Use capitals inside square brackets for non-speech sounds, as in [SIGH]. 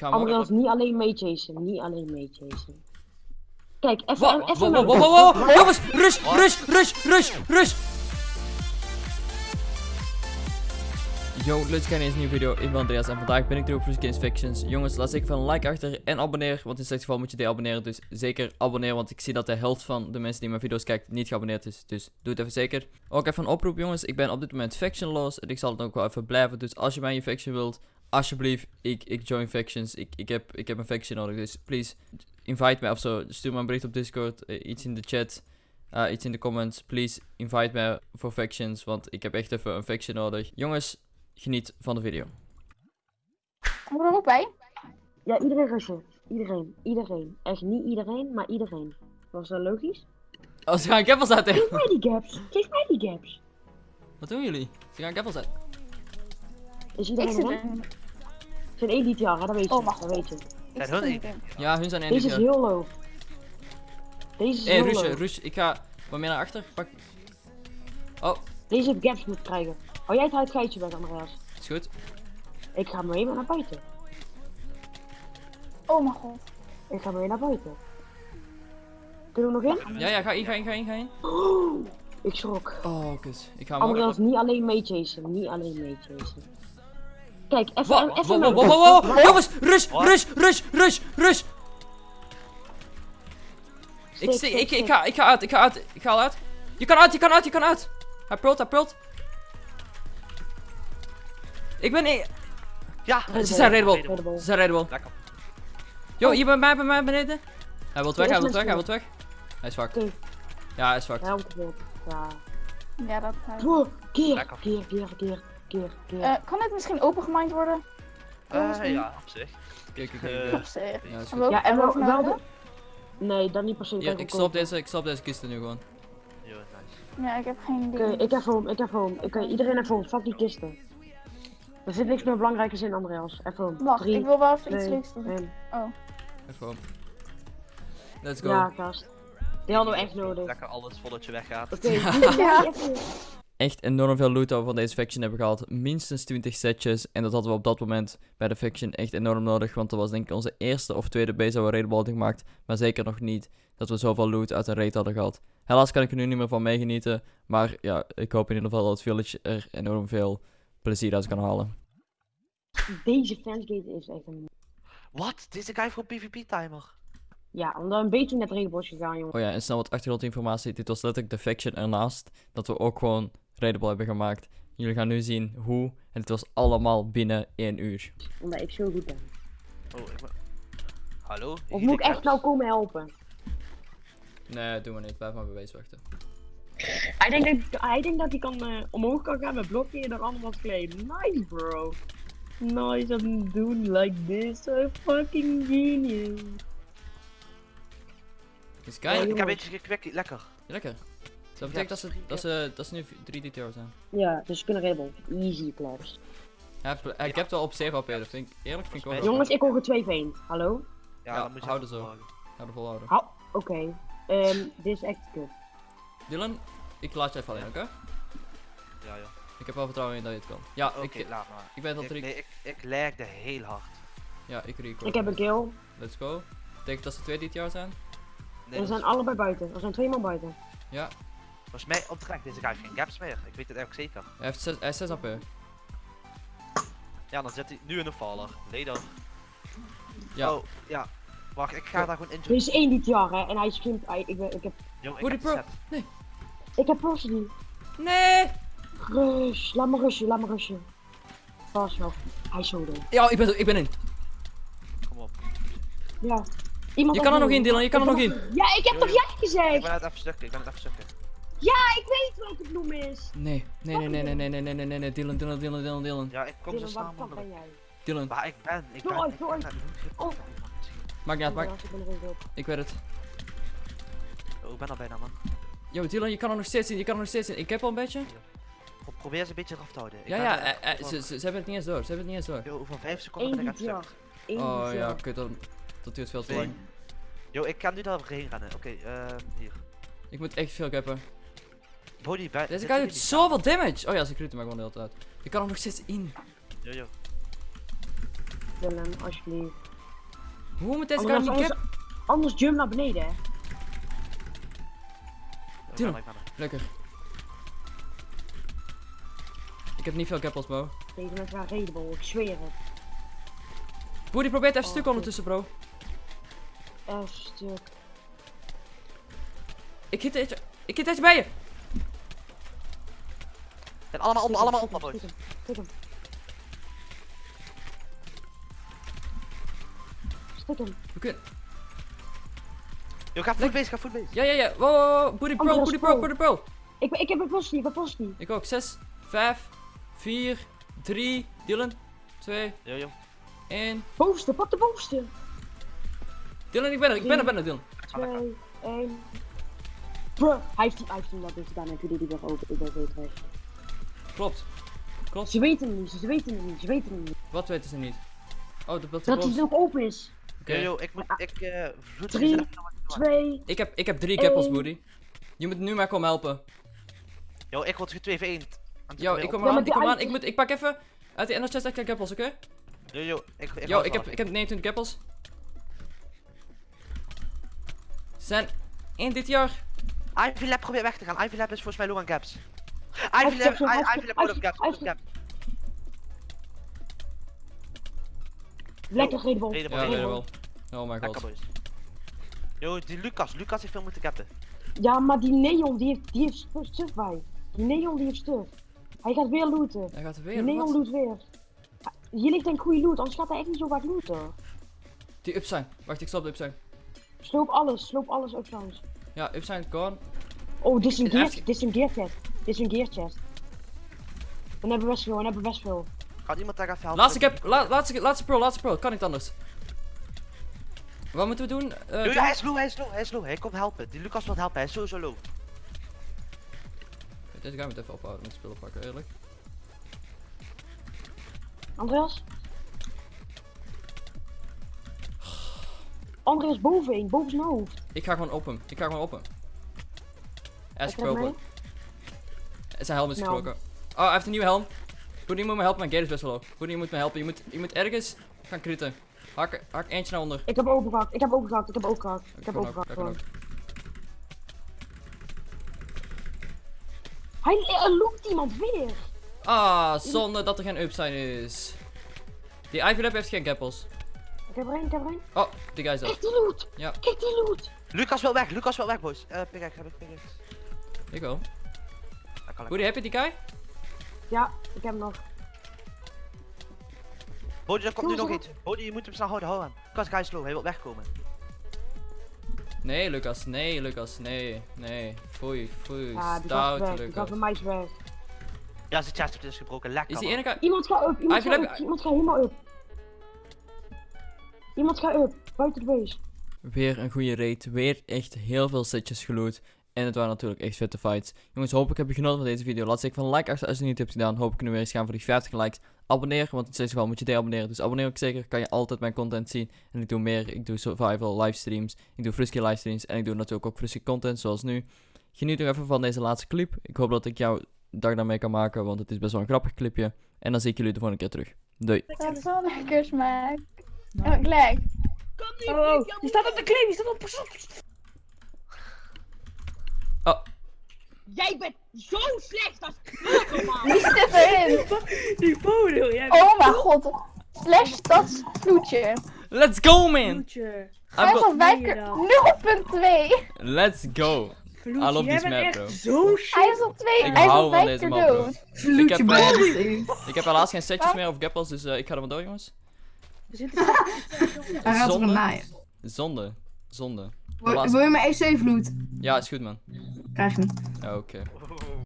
Andreas, niet alleen meechasen. Niet alleen meechasen. Kijk, even... Wow, even wow, wow, wow, wow, wow, jongens, rush, rush, rush, rush, rush. Yo, leuk kijken naar deze nieuwe video. Ik ben Andreas en vandaag ben ik terug voor Games Fictions. Jongens, laat zeker van een like achter en abonneer, want in slecht geval moet je deabonneren. Dus zeker abonneren, want ik zie dat de helft van de mensen die mijn video's kijken niet geabonneerd is. Dus doe het even zeker. Ook even een oproep jongens, ik ben op dit moment factionloos en ik zal het ook wel even blijven. Dus als je mij in je faction wilt, alsjeblieft, ik, ik join factions. Ik, ik, heb, ik heb een faction nodig, dus please, invite mij of zo. Stuur me een bericht op Discord, eh, iets in de chat. eh, iets in de comments. Please invite mij voor factions. Want ik heb echt even een faction nodig. Jongens, geniet van de video. Kom er ook bij? Ja, iedereen rushen. Iedereen. Iedereen. Echt niet iedereen, maar iedereen. Was dat logisch? Oh, ze gaan keppels uit. Geef mij die gaps. Geef mij die gaps. Wat doen jullie? Ze gaan keppels uit. Is Ik iedereen zit erin? in. Het zijn één hè? dat weet je. Oh, wacht. dat weet je. Zit hun in. Ja, hun zijn één Deze dit is heel low. Deze is hey, heel Rush, low. Rush, ik ga wat meer naar achter. Pak. Oh, Deze heeft gaps moeten krijgen. Hou jij het uit geitje weg, Andreas. is goed. Ik ga mee naar buiten. Oh mijn god. Ik ga mee naar buiten. Kunnen we nog in? Ja, ja, ga in, ga in, ga in, ga in. Oh, ik schrok. Oh, kut. Ik ga hem. Andreas, niet alleen meechasen. Niet alleen meechasen. Kijk, even, even wow, met- wow, wow, wow, wow. Jongens, rush, Wat? rush, rush, rush, rush. Ik, ik, ik, ga, ik ga uit, ik ga uit, ik ga al uit. Je kan uit, je kan uit, je kan uit. Hij pult, hij pult. Ik ben niet. Ja, Ze zijn. Raidable. Ze zijn raidable. Lekker. Yo, hier bij mij, bij mij beneden. Hij wil weg, hij wil weg, hij wil weg. Hij is. Oké, Ja, hij is me. Ja. Dat hij. Oh, keer, keer, keer, keer, keer, keer. Eh, kan dit misschien opengeminded worden? Eh, ja, op zich. Kijk, kijk, Eh, kijk. Op zich. Ja, En wel- ja, en wel, de... Nee, dan niet per se. Kijk, ik stop deze, ik stop deze kisten nu gewoon. Yo, nice. Ja, ik heb geen Oké, idee. ik heb home, ik heb home. Oké, iedereen heeft home. Fuck die kisten. Er zit niks meer belangrijkers in, Andreas. Even home. Wacht, Drie, ik wil wel even iets leuks doen. één. Even. Let's go. Ja, gast. Die hadden we echt nodig. Lekker alles voordat je weggaat. Oké, [LAUGHS] [LAUGHS] Ja. Echt enorm veel loot dat we van deze faction hebben gehaald. Minstens 20 setjes. En dat hadden we op dat moment bij de faction echt enorm nodig. Want dat was denk ik onze eerste of tweede base dat we raidable hadden gemaakt. Maar zeker nog niet dat we zoveel loot uit een raid hadden gehad. Helaas kan ik er nu niet meer van meegenieten. Maar ja, ik hoop in ieder geval dat het village er enorm veel plezier uit kan halen. Deze fansgate is echt een... Wat? Deze guy voor PvP-timer. Ja, omdat een beetje net is gegaan, jongen. Oh ja, en snel wat achtergrondinformatie. Dit was letterlijk de faction ernaast. Dat we ook gewoon raidable hebben gemaakt. Jullie gaan nu zien hoe. En het was allemaal binnen 1 uur. Omdat ik zo goed ben. Oh, ik ben... Hallo? Of moet ik echt nou komen helpen? Nee, doe maar niet. Blijf maar base wachten. Hij denkt dat hij, denkt dat hij kan, eh, omhoog kan gaan met blokje en dan allemaal claim. Nice, bro. Nice, I'm doing like this. So fucking genius. Dus Ja, kijk, Ik heb een beetje gekwekt, lekker. lekker. Dat betekent dat ze, dat ze, dat ze nu 3 DTR zijn. Ja, dus ze kunnen redden. Easy claps. Hij, heeft- hij hebt wel op 7 AP, dat vind ik eerlijk vind ik wel Jongens, ik hoor er twee veen. Hallo? Ja, Ja, dan moet je houden zo. er volhouden. Hou. Oké. Ehm, dit is echt kut. Dylan, ik laat je even alleen, oké? Ja, ja. Ik heb wel vertrouwen in dat je het kan. Ja, Oké, ik, laat maar. ik ben al Ik, drie. nee, ik, ik lagde heel hard. Ja, ik record. Ik heb een kill. Let's go. Betekent dat ze 2 DTR zijn? Nee, Er dat zijn allebei buiten. Er zijn twee man buiten. Ja. Volgens mij oprecht, deze guy heeft geen gaps meer. Ik weet het eigenlijk zeker. Hij heeft 6, hij heeft 6 AP. Ja, dan zit hij nu in een faller. Later. Ja. Oh, ja. Wacht, ik ga Ja. daar gewoon in. Er is één dit jaar, hè. En hij screamt. hij- Ik, ben, ik heb, Yo, ik heb die pro- set. ik heb Percy. Nee! Rush. Laat me rushen, laat me rushen. Vast nog. Hij is zo dood. Ja, ik ben, ik ben in. Kom op. Ja. Iemand Je kan er nog in. Dylan, je kan er nog in. Ja, ik heb Yo, toch jij Ik gezegd? ben het even stukken, ik ben het even stukken. Ja, ik weet welke bloem is. Nee, nee, nee, nee, nee, nee, nee, nee, nee, nee, nee, Dylan, Dylan, Dylan, Dylan, Dylan. Ja, ik kom zo Dylan, ben mogelijk. jij? Dylan, Waar ik ben, ik ben, ik ben Oh. maakt niet uit, maakt. Andreas, ik ben er ook op. Ik weet het. Oh, ik ben al bijna man. Yo, Dylan, je kan er nog steeds in, je kan er nog steeds in. Ik heb al een beetje. Pro- Probeer ze een beetje eraf te houden. Ik Ja, ja, er- eh, eh, ze, ze, ze hebben het niet eens door, ze hebben het niet eens door. Yo, over 5 seconden ben ik stuk. Oh ja, kut, dat, dat duurt veel te lang. Yo, ik kan nu daar overheen rennen. Oké, ehm, hier. Ik moet echt veel cappen. Body bij. Deze guy doet zoveel damage! Oh ja, ze creëert maar gewoon de hele tijd. Je kan er nog steeds in. Yo, yo. Dylan, alsjeblieft. Hoe moet deze guy Anders, niet anders, cap? anders jump naar beneden, hè. Ik er, ik er. Lekker. Ik heb niet veel gappels, bro. Deze mensen gaan redable, ik zweer het. Boer, die probeert even Oh, stuk ondertussen, bro. F stuk. Ik hit eentje. Ik hit eentje bij je. En allemaal op, allemaal op, tik boys. hem, tik hem. Stik hem. We kunnen... Yo, ga voet bezig, ga voet bezig. Ja, ja, ja. Wow, wow, wow. Booty pro, booty pro, booty pro. Ik, ben- ik heb een post niet, ik heb een post niet. Ik ook. 6, 5, 4, 3, Dylan. 2, Yo, yo. 1. Bovenste, pak de bovenste. Dylan, ik ben er, ik ben er, ben er, Dylan. Ga lekker. 2, 1. Bruh, hij heeft, hij heeft hem dat dus gedaan en toen deed hij weer open. Ik ben zo. Klopt. Klopt. Ze weten het niet, ze weten het niet, ze weten het niet. Wat weten ze niet? Oh, de beeld Dat hij nog open is. Oké. Yo, ik moet, ik, eh, vloed Drie. zelf. 2, Ik heb, ik heb drie gappels, Eén. Booty. Je moet nu maar komen helpen. Yo, ik word 2 v 1. Yo, ik kom Ja, aan, ik die kom aan. Ik, moet, ik pak even uit de inner chest extra gappels, oké? Yo, yo, ik, ik Yo, ik heb, ik heb 29 gappels. Ze zijn in dit jaar. Ivy Lab probeert weg te gaan. Ivy Lab is volgens mij low aan gaps. Hij Lab gaps, out of gaps. lekker. Redable, Ja. Oh my god. Yo, die Lucas, Lucas heeft veel moeten gappen. Ja, maar die Neon die heeft, die heeft stu- stuff bij. Die Neon die heeft stuff. Hij gaat weer looten. Hij gaat er Die weer. Neon Wat? loot weer. Hier ligt een goede loot, anders gaat hij echt niet zo vaak looten. Die up zijn. Wacht, ik stop de up zijn. Sloop alles, sloop alles ook trouwens. Ja, up zijn, gone. Oh, dit is een dit is een gear chest. Dan hebben we best veel, dan hebben we best veel. Kan iemand daar even helpen? Laatste cap, la, laatste, laatste pro, laatste pro. Kan niet anders. Wat moeten we doen? Eh, hij is low, hij is low, hij is low. Hij komt helpen. Die Lucas wil helpen, hij is sowieso low. Deze guy moet even ophouden met spullen pakken, eerlijk. Andreas? Andreas bovenin, boven zijn hoofd. Ik ga gewoon op hem. Ik ga gewoon op hem. Krijg gekropen. Zijn helm is gekroken. Oh, hij heeft een nieuwe helm. Boenie moet me helpen, mijn gate is best wel hoog. Je moet me helpen. Je moet, je moet ergens gaan kritten. Hak, hak eentje naar onder. Ik heb open gehakt, ik heb open gehakt, ik heb open gehakt. Ik heb kan open ook, gehakt dat kan gewoon. ook. Hij er loopt iemand weer. Ah, zonde dat er geen upside is. Die Ivy Lab heeft geen gappels. Ik heb er één, ik heb er één. Oh, die guy is Kijk dat. die loot. Ja. Kijk die loot. Lucas wil weg, Lucas wil weg, boys. Eh, pickaxe, heb ik pickaxe. Ik wel. Kan ik. Boenie, heb je die guy? Ja, ik heb hem nog. Bodie, er komt nu nog iets. Bodie, je moet hem snel houden, hou hem. Lucas, hij is low, hij wil wegkomen. Nee, Lucas. Nee, Lucas. Nee, nee. Foei, foei. Ja, Stout, Lucas. is weg. Ja, zijn chest is gebroken, lekker Is die ene guy... Iemand gaat up, iemand Hij gaat wil- up, iemand gaat helemaal up. Iemand gaat up, buiten de base. Weer een goede raid. Weer echt heel veel setjes geloot. En het waren natuurlijk echt vette fights. Jongens, hopelijk heb je genoten van deze video. Laat zeker van een like achter als je het niet hebt gedaan. Hoop ik nu weer eens gaan voor die 50 likes. Abonneer, want in het geval moet je deabonneren. Dus abonneer ook zeker. Kan je altijd mijn content zien. En ik doe meer. Ik doe survival livestreams. Ik doe Frisky livestreams. En ik doe natuurlijk ook Frisky content zoals nu. Geniet nog even van deze laatste clip. Ik hoop dat ik jouw dag daarmee kan maken. Want het is best wel een grappig clipje. En dan zie ik jullie de volgende keer terug. Doei. Dat is wel lekker smaak. Oh, ik lijk. Oh, die staat op de claim, die staat op Oh. Jij bent zo slecht als man. Wie zit erin? Die foto, jij Oh mijn god. Slash dat vloedje. Let's go, man! Vloedje. Hij al wijker 0.2. Let's go. I love this map, bro. Zo Hij is al 2. Ik Hij is hou al van 5 deze keer map, bro. dood. Ik heb, eh, Vloedje ik heb helaas geen setjes meer of gappels, dus eh, ik ga er maar door, jongens. [LAUGHS] Hij gaat er Zonde. Zonde. Zonde. Wil, je mijn EC vloed? Ja, is goed, man. Krijg je niet. Oké.